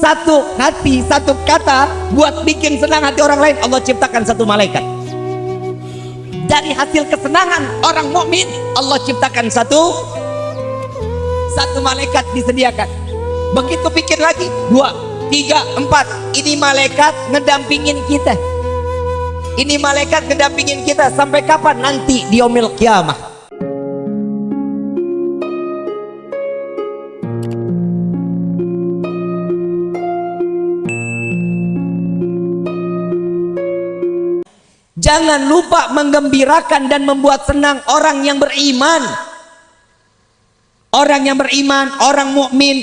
satu hati satu kata buat bikin senang hati orang lain. Allah ciptakan satu malaikat. Dari hasil kesenangan orang mukmin Allah ciptakan satu satu malaikat disediakan. Begitu pikir lagi dua tiga empat. Ini malaikat ngedampingin kita. Ini malaikat ngedampingin kita. Sampai kapan? Nanti di omil kiamah Jangan lupa menggembirakan dan membuat senang orang yang beriman. Orang yang beriman, orang mukmin.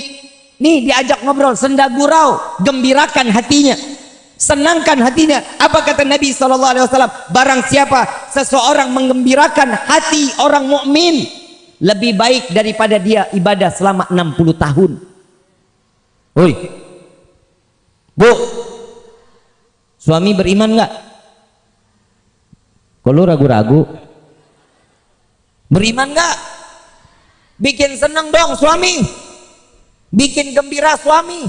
Nih diajak ngobrol, senda gurau, gembirakan hatinya. Senangkan hatinya. Apa kata Nabi SAW? Barang siapa seseorang menggembirakan hati orang mukmin lebih baik daripada dia ibadah selama 60 tahun. Woi. Bu. Suami beriman enggak? Kalau ragu-ragu, beriman nggak? Bikin seneng dong suami, bikin gembira suami.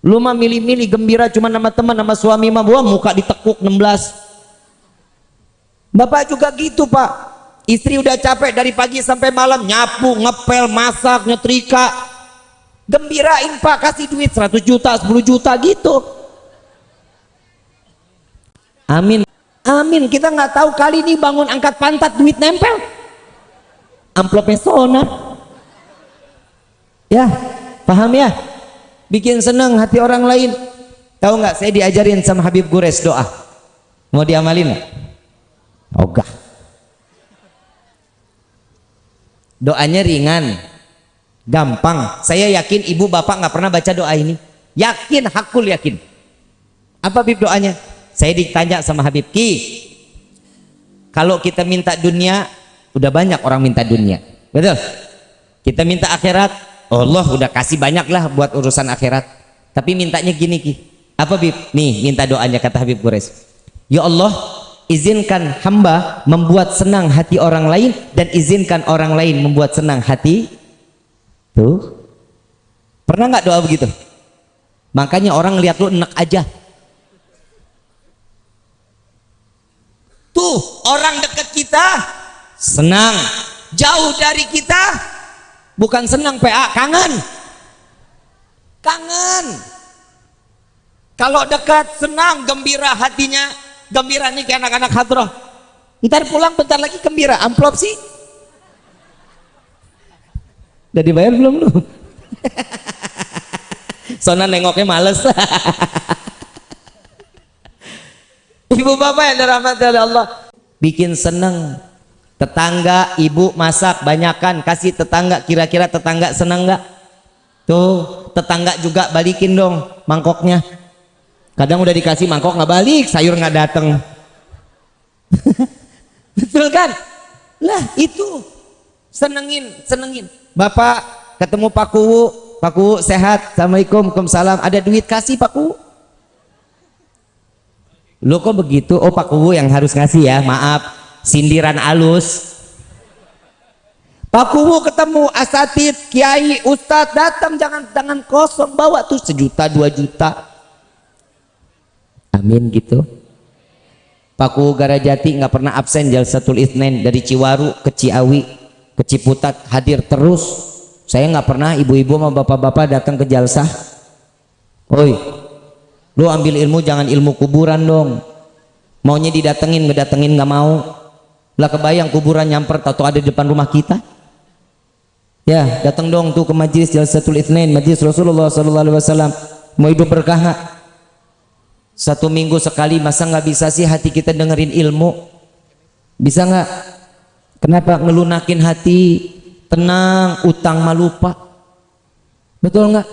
Lu mah milih-milih gembira cuma nama teman nama suami mah buah muka ditekuk 16. Bapak juga gitu pak, istri udah capek dari pagi sampai malam nyapu, ngepel, masak, nyetrika. Gembirain pak, kasih duit 100 juta, 10 juta gitu. Amin. Amin. Kita nggak tahu kali ini bangun angkat pantat duit nempel. Amplopnya sona. Ya, paham ya? Bikin senang hati orang lain. Tahu nggak? Saya diajarin sama Habib Gures doa. Mau diamalin nggak? Ogah. Doanya ringan, gampang. Saya yakin ibu bapak nggak pernah baca doa ini. Yakin, hakul yakin. Apa Habib doanya? Saya ditanya sama Habib Ki kalau kita minta dunia udah banyak orang minta dunia. Betul? Kita minta akhirat Allah udah kasih banyak lah buat urusan akhirat. Tapi mintanya gini Ki. Apa Bib? nih minta doanya kata Habib Gures Ya Allah izinkan hamba membuat senang hati orang lain dan izinkan orang lain membuat senang hati tuh. Pernah nggak doa begitu? Makanya orang lihat lu enak aja Tuh orang dekat kita senang. Jauh dari kita bukan senang PA, kangen. Kangen. Kalau dekat senang, gembira hatinya, gembira nih kayak anak-anak hadroh. Ntar pulang bentar lagi gembira, amplop sih. Udah dibayar belum lu? Sona nengoknya males. Ibu bapak yang dirahmati oleh Allah. Bikin seneng. Tetangga ibu masak banyakkan kasih tetangga kira-kira tetangga seneng nggak? Tuh tetangga juga balikin dong mangkoknya. Kadang udah dikasih mangkok nggak balik sayur nggak dateng. Betul kan? Lah itu. Senengin senengin. Bapak ketemu Pak Kuwu. Pak Kuwu sehat. Assalamualaikum Waalaikumsalam. Ada duit kasih Pak Kuwu lo kok begitu? Oh Pak Kuwu yang harus ngasih ya maaf. Sindiran alus. Pak Kuwu ketemu asatid kiai ustadz datang jangan jangan kosong bawa tuh sejuta dua juta. Amin gitu. Pak Kuwu Garajati nggak pernah absen Jalsatul Isnen dari Ciwaru ke Ciawi ke Ciputat hadir terus. Saya nggak pernah ibu-ibu sama bapak-bapak datang ke jalsah. Oi lu ambil ilmu jangan ilmu kuburan dong. Maunya didatengin ngedatengin nggak mau. Lah kebayang kuburan nyamper atau ada di depan rumah kita? Ya datang dong tuh ke majlis jalsatul itsnain majlis Rasulullah wasallam. Mau hidup berkah gak? satu minggu sekali masa nggak bisa sih hati kita dengerin ilmu? Bisa nggak? Kenapa ngelunakin hati? Tenang utang malupa betul nggak?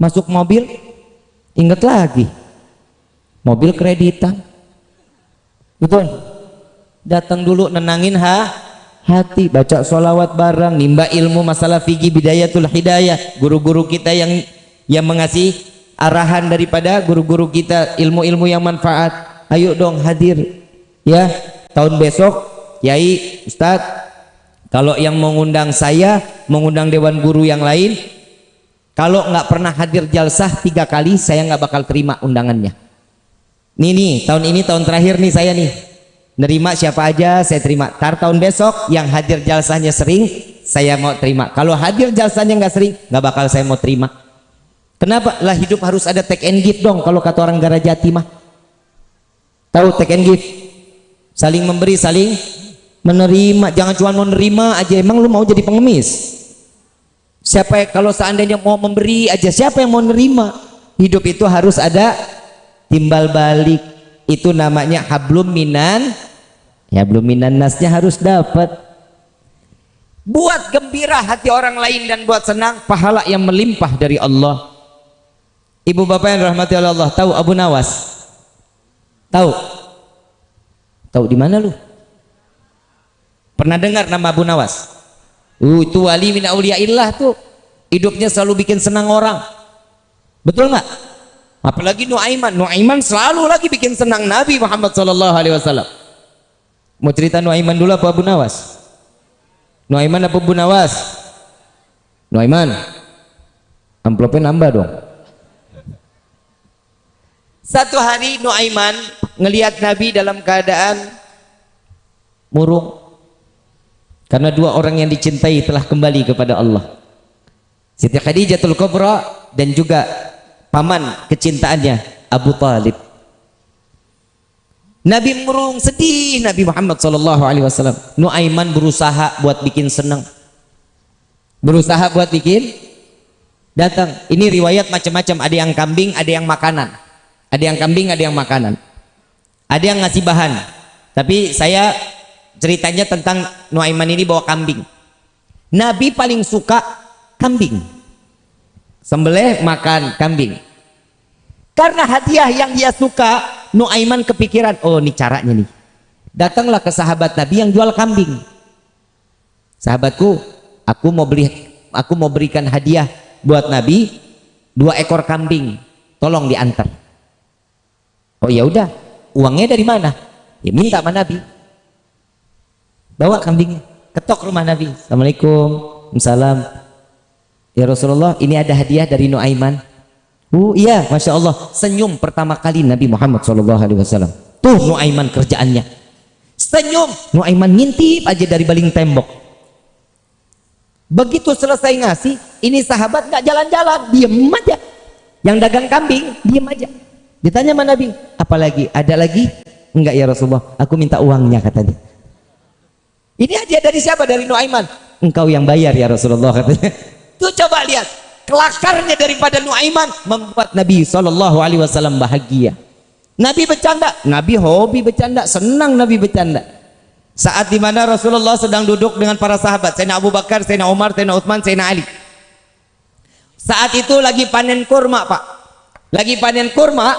Masuk mobil ingat lagi mobil kreditan. Betul? Datang dulu nenangin ha? Hati baca sholawat bareng nimba ilmu masalah fikih bidayatul hidayah. Guru-guru kita yang yang mengasih arahan daripada guru-guru kita ilmu-ilmu yang manfaat. Ayo dong hadir. Ya tahun besok Yai Ustadz kalau yang mengundang saya mengundang dewan guru yang lain kalau nggak pernah hadir jalsah tiga kali saya nggak bakal terima undangannya nih nih tahun ini tahun terakhir nih saya nih. Nerima siapa aja saya terima. Tar tahun besok yang hadir jalsahnya sering saya mau terima. Kalau hadir jalsahnya nggak sering nggak bakal saya mau terima. Kenapa? Lah hidup harus ada take and give dong kalau kata orang Garajati mah. Tahu take and give? Saling memberi saling menerima. Jangan cuma mau menerima aja emang lu mau jadi pengemis? Siapa kalau seandainya mau memberi aja siapa yang mau nerima? Hidup itu harus ada timbal balik. Itu namanya hablum minan. Ya belum minan nasnya harus dapat. Buat gembira hati orang lain dan buat senang pahala yang melimpah dari Allah. Ibu bapak yang rahmati Allah tahu Abu Nawas? Tahu? Tahu di mana lu? Pernah dengar nama Abu Nawas? Uh, itu wali min tuh. Hidupnya selalu bikin senang orang. Betul nggak? Apalagi Nuaiman. Nuaiman selalu lagi bikin senang Nabi Muhammad sallallahu alaihi wasallam. Mau cerita Nuaiman dulu apa Abu Nawas? Nuaiman apa Abu Nawas? Nuaiman. Amplopnya nambah dong. Satu hari Nuaiman ngelihat Nabi dalam keadaan murung karena dua orang yang dicintai telah kembali kepada Allah Siti Khadijatul Kubra dan juga paman kecintaannya Abu Talib. Nabi murung sedih Nabi Muhammad sallallahu alaihi wasallam. Nuaiman berusaha buat bikin senang berusaha buat bikin datang. Ini riwayat macam-macam. Ada yang kambing ada yang makanan. Ada yang kambing ada yang makanan. Ada yang ngasih bahan. Tapi saya ceritanya tentang Nuaiman ini bawa kambing. Nabi paling suka kambing sembelih makan kambing. Karena hadiah yang dia suka Nuaiman kepikiran oh ini caranya nih. Datanglah ke sahabat Nabi yang jual kambing. Sahabatku aku mau beli aku mau berikan hadiah buat Nabi dua ekor kambing. Tolong diantar. Oh ya udah. Uangnya dari mana? Ya minta sama Nabi. Bawa kambingnya. Ketok rumah Nabi. Assalamualaikum. Salam ya Rasulullah ini ada hadiah dari Nuaiman. Uh iya Masya Allah. Senyum pertama kali Nabi Muhammad SAW tuh Nuaiman kerjaannya. Senyum. Nuaiman ngintip aja dari baling tembok. Begitu selesai ngasih ini sahabat nggak jalan-jalan diem aja. Yang dagang kambing diem aja. Ditanya sama Nabi apalagi? Ada lagi? Enggak ya Rasulullah. Aku minta uangnya katanya. Ini hadiah dari siapa? Dari Nuaiman. Engkau yang bayar ya Rasulullah katanya. Tuh coba lihat. Kelakarnya daripada Nuaiman membuat Nabi Shallallahu Alaihi Wasallam bahagia. Nabi bercanda, Nabi hobi bercanda, senang Nabi bercanda. Saat di mana Rasulullah sedang duduk dengan para sahabat, Sayyidina Abu Bakar, Sayyidina Umar, Sayyidina Uthman, Sayyidina Ali. Saat itu lagi panen kurma, Pak. Lagi panen kurma,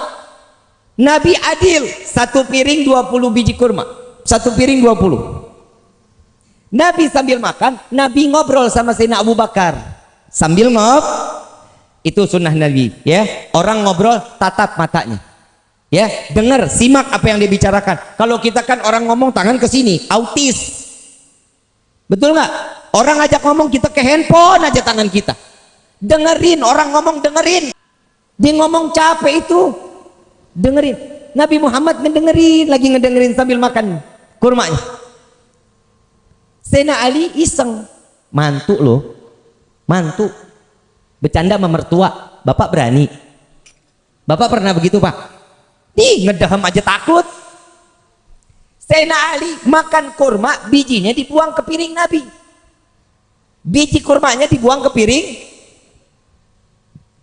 Nabi adil, satu piring 20 biji kurma. Satu piring 20. Nabi sambil makan, Nabi ngobrol sama Sayyidina Abu Bakar. Sambil ngob, itu sunnah Nabi. Ya, orang ngobrol tatap matanya. Ya, dengar, simak apa yang dia bicarakan. Kalau kita kan orang ngomong tangan ke sini, autis. Betul nggak? Orang ngajak ngomong kita ke handphone aja tangan kita. Dengerin, orang ngomong dengerin. Dia ngomong capek itu. Dengerin. Nabi Muhammad ngedengerin, lagi ngedengerin sambil makan kurmanya. Sena Ali iseng mantu loh mantu. Bercanda mertua. Bapak berani. Bapak pernah begitu pak? Nih ngedahem aja takut. Sena Ali makan kurma bijinya dibuang ke piring Nabi. Biji kurmanya dibuang ke piring.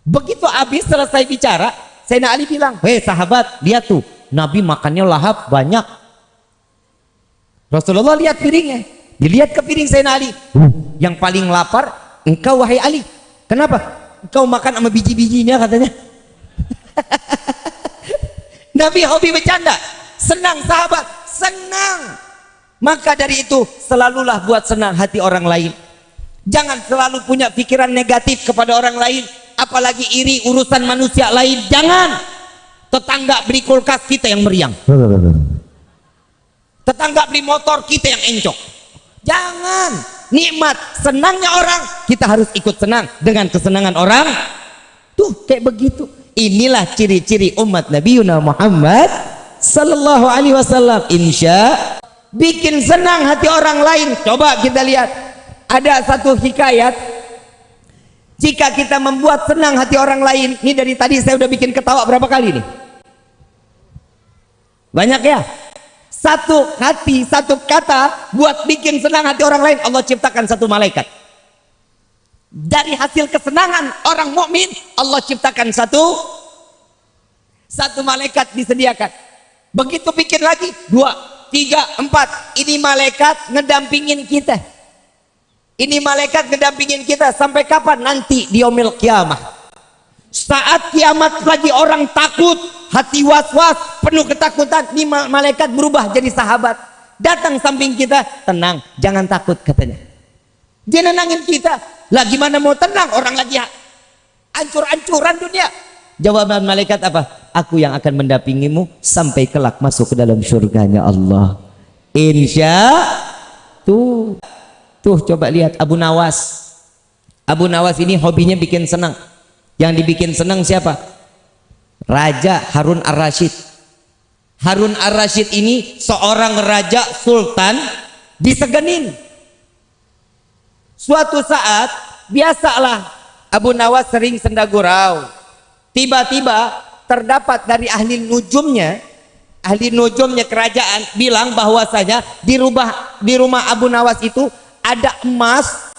Begitu habis selesai bicara Sena Ali bilang hei sahabat lihat tuh Nabi makannya lahap banyak. Rasulullah lihat piringnya. Dilihat ke piring Sayyidina Ali. Yang paling lapar engkau wahai Ali. Kenapa? Engkau makan sama biji-bijinya katanya. Nabi hobi bercanda. Senang sahabat, senang. Maka dari itu selalulah buat senang hati orang lain. Jangan selalu punya pikiran negatif kepada orang lain, apalagi iri urusan manusia lain. Jangan. Tetangga beli kulkas kita yang meriang. Tetangga beli motor kita yang encok Jangan. Nikmat senangnya orang. Kita harus ikut senang dengan kesenangan orang. Tuh kayak begitu. Inilah ciri-ciri umat Nabi Muhammad sallallahu alaihi wasallam. Insya bikin senang hati orang lain. Coba kita lihat. Ada satu hikayat. Jika kita membuat senang hati orang lain. Ini dari tadi saya udah bikin ketawa berapa kali nih? Banyak ya satu hati, satu kata buat bikin senang hati orang lain. Allah ciptakan satu malaikat. Dari hasil kesenangan orang mukmin Allah ciptakan satu satu malaikat disediakan. Begitu pikir lagi dua, tiga, empat. Ini malaikat ngedampingin kita. Ini malaikat ngedampingin kita. Sampai kapan? Nanti di omil kiamah saat kiamat lagi orang takut hati was-was penuh ketakutan ini malaikat berubah jadi sahabat. Datang samping kita tenang jangan takut katanya. Dia nenangin kita lah gimana mau tenang orang lagi ancur-ancuran dunia. Jawaban malaikat apa? Aku yang akan mendampingimu sampai kelak masuk ke dalam surganya Allah. Insya tuh. Tuh coba lihat Abu Nawas. Abu Nawas ini hobinya bikin senang yang dibikin senang siapa? Raja Harun Ar-Rasyid Harun Ar-Rasyid ini seorang raja sultan disegenin suatu saat biasalah Abu Nawas sering sendagurau tiba-tiba terdapat dari ahli nujumnya ahli nujumnya kerajaan bilang bahwasanya di di rumah Abu Nawas itu ada emas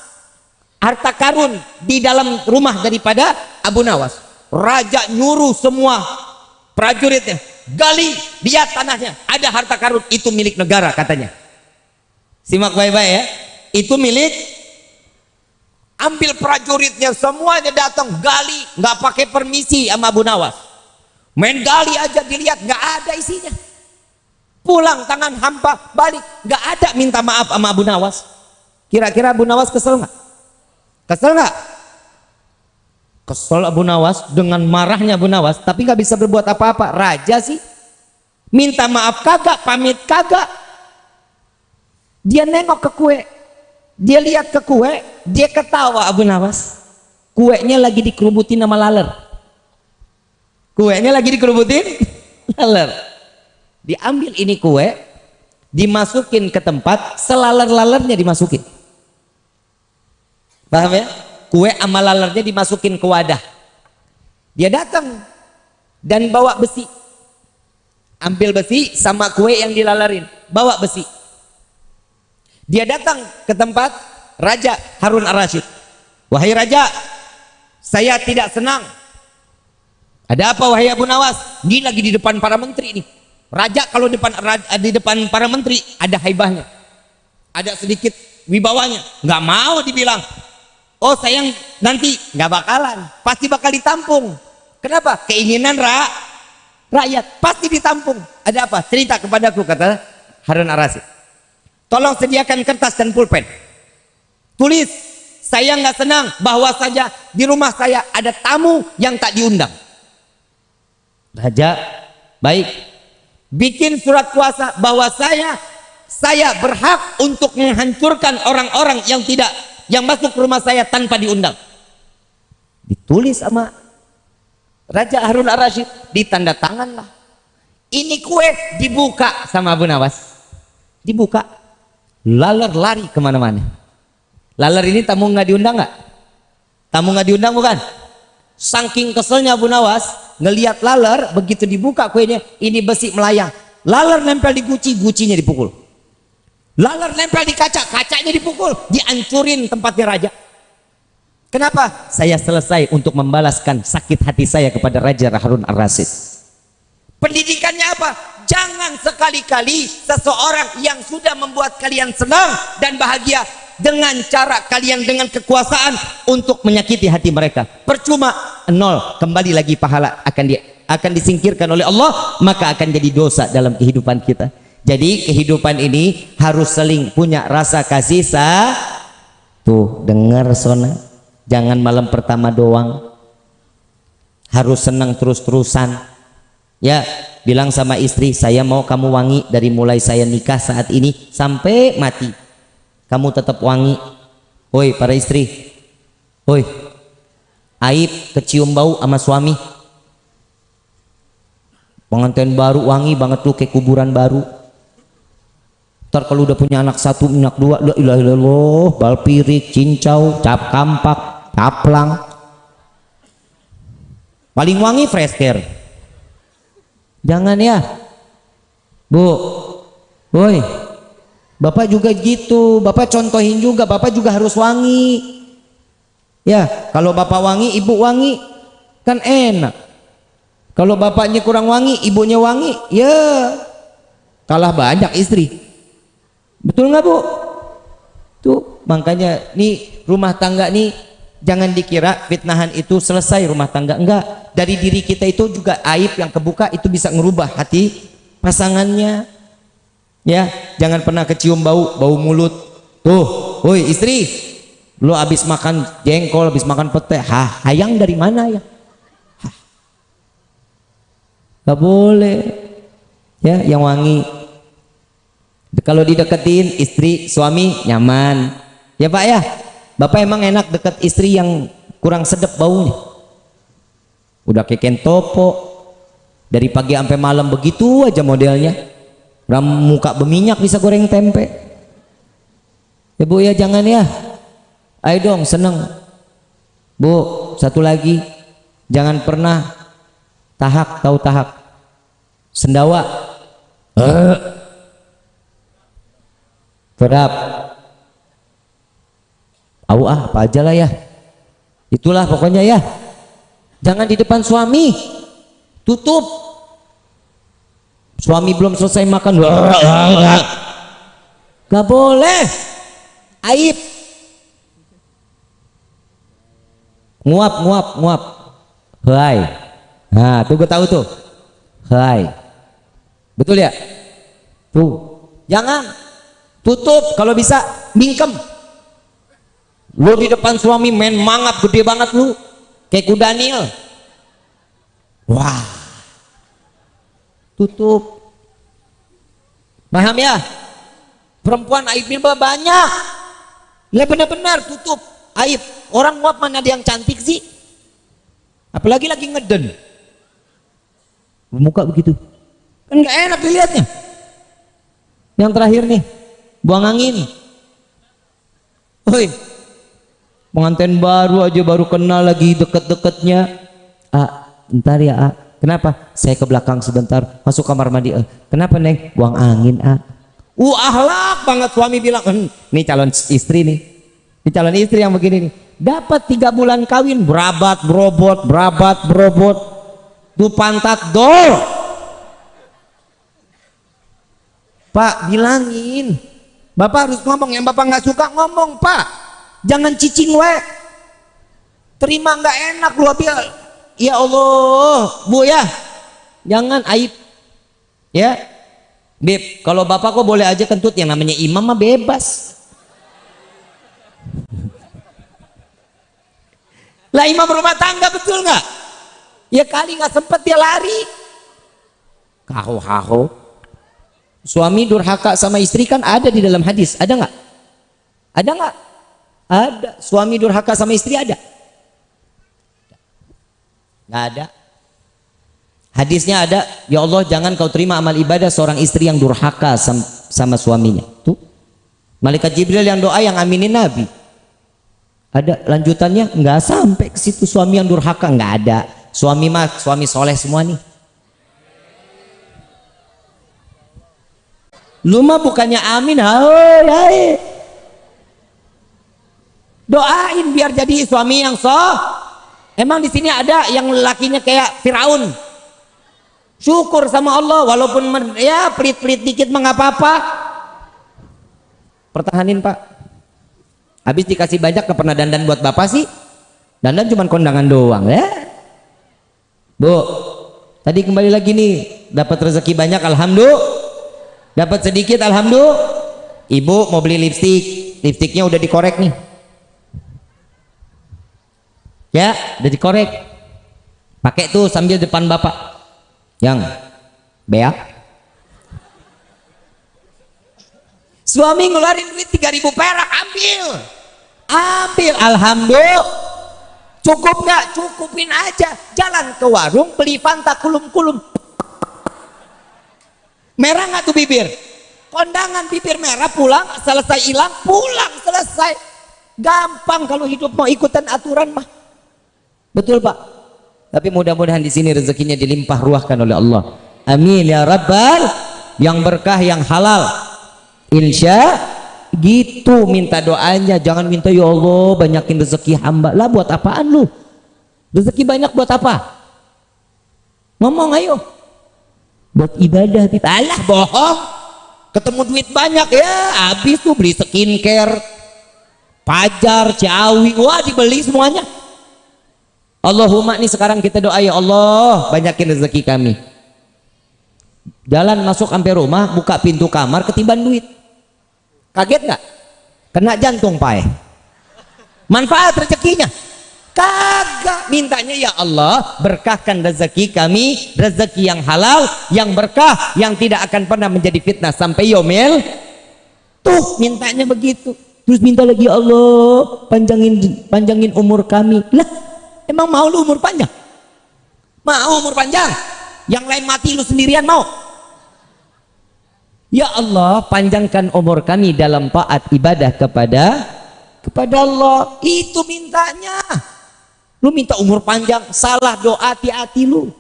harta karun di dalam rumah daripada Abu Nawas. Raja nyuruh semua prajuritnya gali lihat tanahnya. Ada harta karun itu milik negara katanya. Simak baik-baik ya. Itu milik ambil prajuritnya semuanya datang gali nggak pakai permisi sama Abu Nawas. Main gali aja dilihat nggak ada isinya. Pulang tangan hampa balik. Nggak ada minta maaf sama Abu Nawas. Kira-kira Abu Nawas kesel nggak kesel nggak? Kesel. Abu Nawas dengan marahnya Abu Nawas tapi nggak bisa berbuat apa-apa. Raja sih. Minta maaf kagak pamit kagak. Dia nengok ke kue. Dia lihat ke kue dia ketawa Abu Nawas. Kuenya lagi dikerubutin sama laler. Kuenya lagi dikerubutin laler. Diambil ini kue dimasukin ke tempat selaler-lalernya dimasukin paham ya? Kue sama lalernya dimasukin ke wadah. Dia datang dan bawa besi. Ambil besi sama kue yang dilalerin. Bawa besi. Dia datang ke tempat Raja Harun Ar-Rasyid. Wahai Raja saya tidak senang. Ada apa wahai Abu Nawas? Ini lagi di depan para menteri ini Raja kalau depan di depan para menteri ada haibahnya. Ada sedikit wibawanya. Nggak mau dibilang oh sayang nanti nggak bakalan. Pasti bakal ditampung. Kenapa? Keinginan ra rakyat. Pasti ditampung. Ada apa? Cerita kepadaku kata Harun Arasi tolong sediakan kertas dan pulpen. Tulis saya nggak senang bahwa saja di rumah saya ada tamu yang tak diundang. Raja baik. Bikin surat kuasa bahwa saya saya berhak untuk menghancurkan orang-orang yang tidak yang masuk rumah saya tanpa diundang. Ditulis sama Raja Harun Ar-Rasyid ditanda tangan lah ini kue dibuka sama Abu Nawas. Dibuka. Laler lari ke mana-mana. Laler ini tamu nggak diundang nggak? Tamu nggak diundang bukan? Saking keselnya Abu Nawas ngelihat laler begitu dibuka kuenya ini besi melayang. Laler nempel di guci gucinya dipukul laler nempel di kaca kacanya dipukul dihancurin tempatnya raja. Kenapa? Saya selesai untuk membalaskan sakit hati saya kepada Raja Harun Ar-Rasyid. Pendidikannya apa? Jangan sekali-kali seseorang yang sudah membuat kalian senang dan bahagia dengan cara kalian dengan kekuasaan untuk menyakiti hati mereka. Percuma nol. Kembali lagi pahala akan di, akan disingkirkan oleh Allah maka akan jadi dosa dalam kehidupan kita jadi kehidupan ini harus saling punya rasa kasih sa tuh dengar sona jangan malam pertama doang harus senang terus-terusan ya bilang sama istri saya mau kamu wangi dari mulai saya nikah saat ini sampai mati kamu tetap wangi Oi para istri. Oi. Aib kecium bau sama suami. Pengantin baru wangi banget tuh kayak kuburan baru. Ntar kalau udah punya anak satu, anak dua, la illallah, balpirik, cincau, cap kampak, caplang. Paling wangi fresh care. Jangan ya. Bu. Woi. Bapak juga gitu, Bapak contohin juga, Bapak juga harus wangi. Ya, kalau Bapak wangi, Ibu wangi, kan enak. Kalau bapaknya kurang wangi, ibunya wangi, ya kalah banyak istri. Betul nggak bu? Tuh makanya nih rumah tangga nih jangan dikira fitnahan itu selesai rumah tangga. Enggak dari diri kita itu juga aib yang kebuka itu bisa ngerubah hati pasangannya. Ya jangan pernah kecium bau bau mulut. Tuh woi istri. Lu habis makan jengkol habis makan pete hah hayang dari mana ya? Hah. gak boleh. Ya yang wangi kalau dideketin istri suami nyaman ya pak ya bapak emang enak deket istri yang kurang sedap baunya udah keken topo dari pagi sampai malam begitu aja modelnya Ram muka berminyak bisa goreng tempe. Ya Bu ya jangan ya. Ayo dong seneng. Bu, satu lagi. Jangan pernah tahak tahu tahak. Sendawa. Eh. Terap. Au ah, apa aja lah ya. Itulah pokoknya ya. Jangan di depan suami. Tutup. Suami belum selesai makan. Gak boleh. Aib. Nguap nguap nguap hai. Nah tuh gue tahu tuh. Hai. Betul ya? Tuh. Jangan tutup kalau bisa mingkem. Lu di depan suami main mangap gede banget lu. Kayak kudanil wah. Tutup. Paham ya? Perempuan aibnya banyak. Lah benar-benar tutup. Aib orang nguap mana ada yang cantik sih? Apalagi lagi ngeden. Muka begitu. Kan nggak enak dilihatnya. Yang terakhir nih buang angin woi pengantin baru aja baru kenal lagi deket-deketnya ah ntar ya ah Kenapa? Saya ke belakang sebentar, masuk kamar mandi. Eh, kenapa neng? Buang angin ah. Uh ahlak banget suami bilang, hm, nih calon istri nih, ini calon istri yang begini nih. Dapat tiga bulan kawin, berabat, berobot, berabat, berobot, tuh pantat dol. Pak bilangin, bapak harus ngomong yang bapak nggak suka ngomong pak, jangan cicing we. Terima nggak enak lu ya Allah bu ya. Jangan aib. Ya. Beb kalau bapak kok boleh aja kentut yang namanya imam mah bebas. Lah imam rumah tangga betul nggak? Ya kali nggak sempet dia lari. Kaho kaho suami durhaka sama istri kan ada di dalam hadis. Ada nggak? Ada nggak? Ada. Suami durhaka sama istri ada? Nggak ada. Hadisnya ada ya Allah jangan kau terima amal ibadah seorang istri yang durhaka sama, sama suaminya. Tuh. Malaikat Jibril yang doa yang aminin Nabi. Ada lanjutannya? Nggak sampai ke situ. Suami yang durhaka? Nggak ada. Suami mah suami soleh semua nih lu mah bukannya amin hai, hai. doain biar jadi suami yang soh Emang di sini ada yang lakinya kayak Firaun. Syukur sama Allah walaupun ya pelit-pelit dikit mengapa apa Pertahanin Pak. Habis dikasih banyak ke pernah dandan buat Bapak sih. Dandan cuma kondangan doang ya. Bu, tadi kembali lagi nih dapat rezeki banyak alhamdulillah. Dapat sedikit alhamdulillah. Ibu mau beli lipstik, lipstiknya udah dikorek nih. Ya udah dikorek. Pakai tuh sambil depan bapak. Yang beak suami ngeluarin duit 3000 perak ambil. Ambil alhamdulillah. Cukup nggak? Cukupin aja. Jalan ke warung beli fanta kulum-kulum merah nggak tuh bibir? Kondangan bibir merah pulang selesai hilang pulang selesai. Gampang kalau hidup mau ikutan aturan mah. Betul pak? Tapi mudah-mudahan di sini rezekinya dilimpah ruahkan oleh Allah. Amin ya rabbal yang berkah yang halal. Insya gitu minta doanya. Jangan minta ya Allah banyakin rezeki hamba. Lah buat apaan lu? Rezeki banyak buat apa? Ngomong ayo buat ibadah kita alah bohong. Ketemu duit banyak ya habis tuh beli skincare. Pajar ciawi wah dibeli semuanya. Allahumma nih sekarang kita doa ya Allah banyakin rezeki kami. Jalan masuk sampai rumah buka pintu kamar ketiban duit. Kaget nggak? Kena jantung pae manfaat rezekinya kagak. Mintanya ya Allah berkahkan rezeki kami rezeki yang halal yang berkah yang tidak akan pernah menjadi fitnah sampai yomel tuh mintanya begitu. Terus minta lagi ya Allah panjangin panjangin umur kami. Lah emang mau lu umur panjang? Mau umur panjang? Yang lain mati lu sendirian mau? Ya Allah panjangkan umur kami dalam taat ibadah kepada kepada Allah. Itu mintanya lu minta umur panjang salah doa hati-hati lu.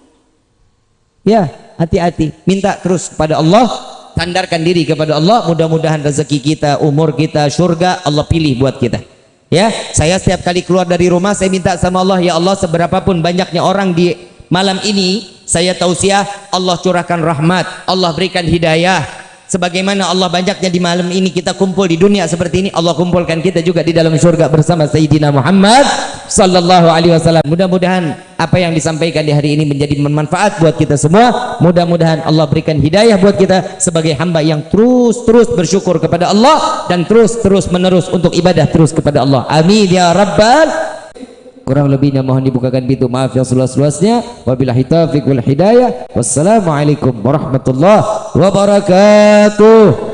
Ya hati-hati. Minta terus kepada Allah tandarkan diri kepada Allah mudah-mudahan rezeki kita umur kita surga Allah pilih buat kita. Ya saya setiap kali keluar dari rumah saya minta sama Allah ya Allah seberapapun banyaknya orang di malam ini saya tausiah Allah curahkan rahmat Allah berikan hidayah sebagaimana Allah banyaknya di malam ini kita kumpul di dunia seperti ini Allah kumpulkan kita juga di dalam surga bersama Sayyidina Muhammad sallallahu alaihi wasallam. Mudah-mudahan apa yang disampaikan di hari ini menjadi bermanfaat buat kita semua. Mudah-mudahan Allah berikan hidayah buat kita sebagai hamba yang terus-terus bersyukur kepada Allah dan terus-terus menerus untuk ibadah terus kepada Allah. Amin ya rabbal kurang lebihnya mohon dibukakan pintu. Maaf yang seluas-luasnya. Wabillahi taufiq wal hidayah. Wassalamualaikum warahmatullahi wabarakatuh